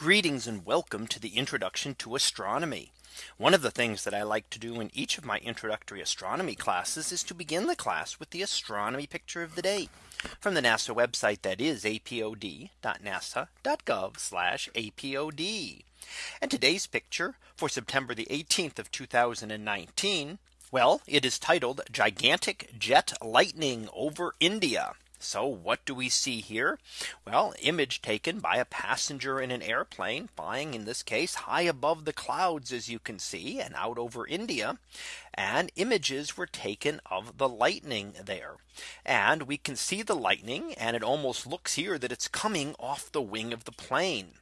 Greetings and welcome to the introduction to astronomy. One of the things that I like to do in each of my introductory astronomy classes is to begin the class with the astronomy picture of the day from the NASA website that is apod.nasa.gov apod. And today's picture for September the 18th of 2019. Well, it is titled gigantic jet lightning over India. So what do we see here? Well, image taken by a passenger in an airplane flying in this case high above the clouds, as you can see, and out over India. And images were taken of the lightning there. And we can see the lightning and it almost looks here that it's coming off the wing of the plane.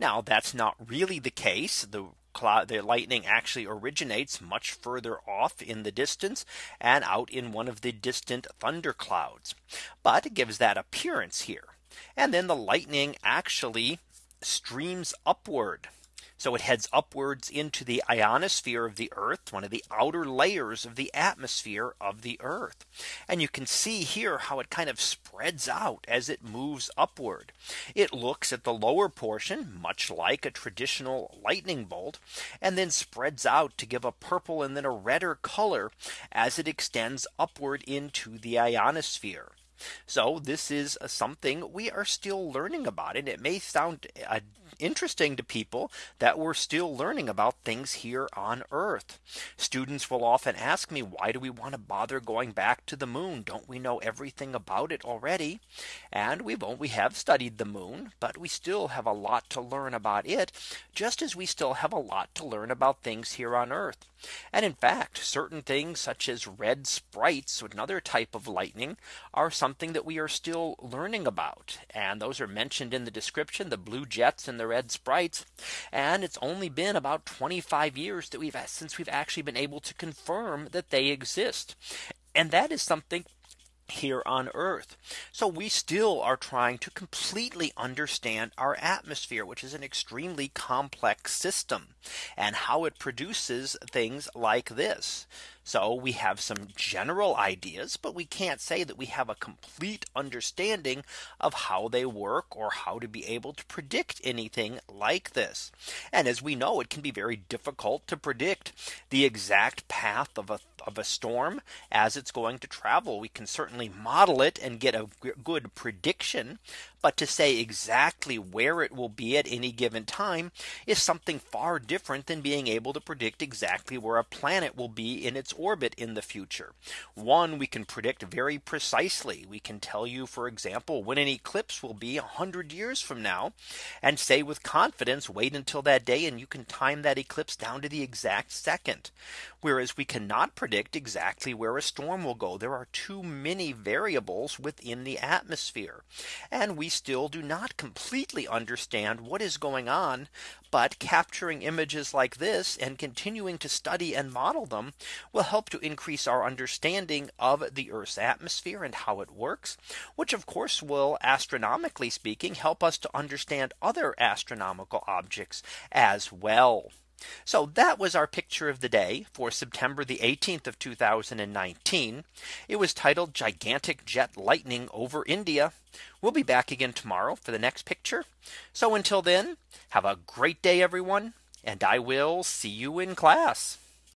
Now that's not really the case. The cloud the lightning actually originates much further off in the distance and out in one of the distant thunder clouds. But it gives that appearance here. And then the lightning actually streams upward so it heads upwards into the ionosphere of the Earth, one of the outer layers of the atmosphere of the Earth. And you can see here how it kind of spreads out as it moves upward. It looks at the lower portion, much like a traditional lightning bolt, and then spreads out to give a purple and then a redder color as it extends upward into the ionosphere. So this is something we are still learning about and it may sound uh, interesting to people that we're still learning about things here on Earth. Students will often ask me why do we want to bother going back to the moon? Don't we know everything about it already? And we won't we have studied the moon, but we still have a lot to learn about it, just as we still have a lot to learn about things here on Earth. And in fact, certain things such as red sprites, another type of lightning, are something that we are still learning about. And those are mentioned in the description, the blue jets and the red sprites. And it's only been about 25 years that we've since we've actually been able to confirm that they exist. And that is something here on Earth. So we still are trying to completely understand our atmosphere, which is an extremely complex system and how it produces things like this. So we have some general ideas, but we can't say that we have a complete understanding of how they work or how to be able to predict anything like this. And as we know, it can be very difficult to predict the exact path of a of a storm as it's going to travel. We can certainly model it and get a good prediction. But to say exactly where it will be at any given time is something far different than being able to predict exactly where a planet will be in its orbit in the future. One we can predict very precisely. We can tell you, for example, when an eclipse will be 100 years from now and say with confidence wait until that day and you can time that eclipse down to the exact second. Whereas we cannot predict exactly where a storm will go. There are too many variables within the atmosphere. And we still do not completely understand what is going on. But capturing images like this and continuing to study and model them will help to increase our understanding of the Earth's atmosphere and how it works, which of course will astronomically speaking help us to understand other astronomical objects as well. So that was our picture of the day for September the 18th of 2019. It was titled gigantic jet lightning over India. We'll be back again tomorrow for the next picture. So until then, have a great day, everyone. And I will see you in class.